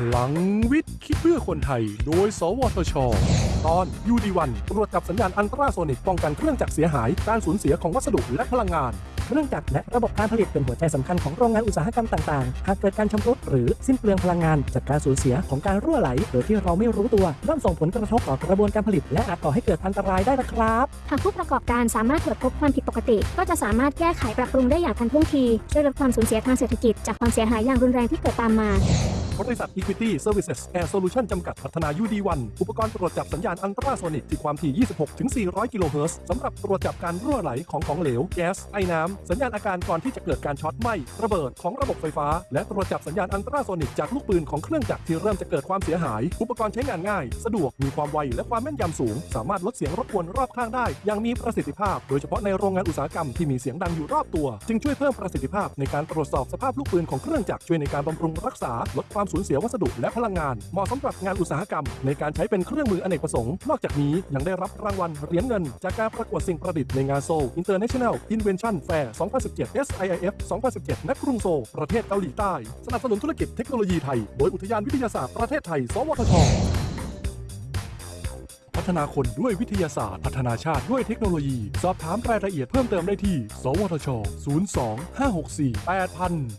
พลังวิทย์ คิดเพื่อคนไทย โดย สวทช ตอนยูดีวันตรวจจับสัญญาณอันตราโซนิกป้องกันเครื่องจักรเสียหาย การสูญเสียของวัสดุและพลังงาน เครื่องจักรและระบบการผลิตเป็นหัวใจสำคัญของโรงงานอุตสาหกรรมต่างๆ หากเกิดการชำรุดหรือสิ้นเปลืองพลังงาน จากการสูญเสียของการรั่วไหลโดยที่เราไม่รู้ตัวย่อมส่งผลกระทบต่อกระบวนการผลิต และอาจก่อให้เกิดอันตรายได้นะครับ หากผู้ประกอบการสามารถตรวจพบความผิดปกติ ก็จะสามารถแก้ไขปรับปรุงได้อย่างทันท่วงทีช่วยลดความสูญเสียทางเศรษฐกิจจากความเสียหายอย่างรุนแรงที่เกิดตามมา บริษัท Equity Services Air Solution จำกัดพัฒนา UD1 อุปกรณ์ตรวจจับสัญญาณอันตราโซนิกที่ความถี่ 26 ถึง 400 กิโลเฮิรตซ์สำหรับตรวจจับการรั่วไหลของของเหลว แก๊ส ไอน้ำ สัญญาณอาการก่อนที่จะเกิดการช็อตไหม้ระเบิดของระบบไฟฟ้า และตรวจจับสัญญาณอันตราโซนิกจากลูกปืนของเครื่องจักรที่เริ่มจะเกิดความเสียหาย อุปกรณ์ใช้งานง่าย สะดวก มีความไว และความแม่นยำสูง สามารถลดเสียงรบกวนรอบข้างได้ อย่างมีประสิทธิภาพ โดยเฉพาะในโรงงานอุตสาหกรรมที่มีเสียงดังอยู่รอบตัว จึงช่วยเพิ่มประสิทธิภาพในการตรวจสอบสภาพลูกปืนของเครื่องจักรช่วยในการบำรุงรักษาลดความสูญเสียวัสดุและพลังงาน เหมาะสำหรับงานอุตสาหกรรม ในการใช้เป็นเครื่องมืออเนกประสงค์ นอกจากนี้ยังได้รับรางวัลเหรียญเงิน จากการประกวดสิ่งประดิษฐ์ในงานโซล International Invention Fair 2017 SIIF 2017ณกรุงโซลประเทศเกาหลีใต้ สนับสนุนธุรกิจเทคโนโลยีไทย โดยอุทยานวิทยาศาสตร์ประเทศไทย สวทชพัฒนาคนด้วยวิทยาศาสตร์ พัฒนาชาติด้วยเทคโนโลยี สอบถามรายละเอียดเพิ่มเติมได้ที่ สวทช 02 564 8000